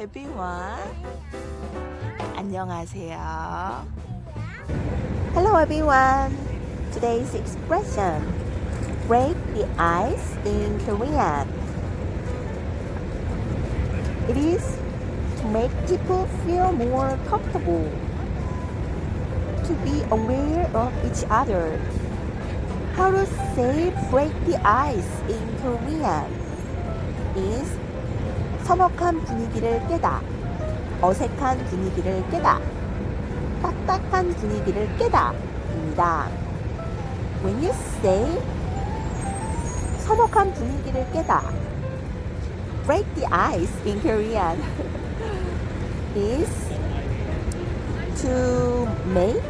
everyone. 안녕하세요. Hello everyone. Today's expression break the ice in Korean. It is to make people feel more comfortable, to be aware of each other. How to say break the ice in Korean is 서먹한 분위기를 깨다, 어색한 분위기를 깨다, 딱딱한 분위기를 깨다 입니다. When you say 서먹한 분위기를 깨다 break the ice in Korean is to make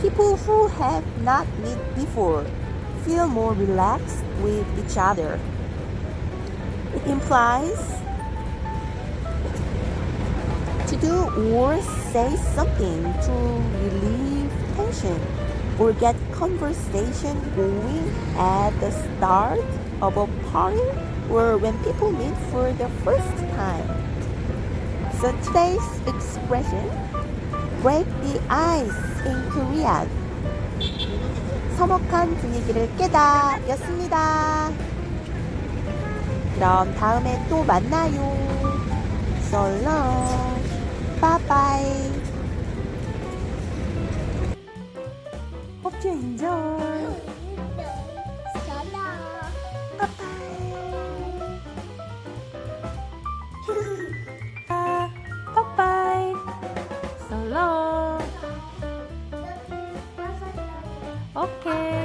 people who have not met before feel more relaxed with each other. It implies do or say something to relieve tension or get conversation going at the start of a party or when people meet for the first time. So today's expression break the ice in Korean 서먹한 분위기를 깨다 였습니다. 그럼 다음에 또 만나요. So long. Okay.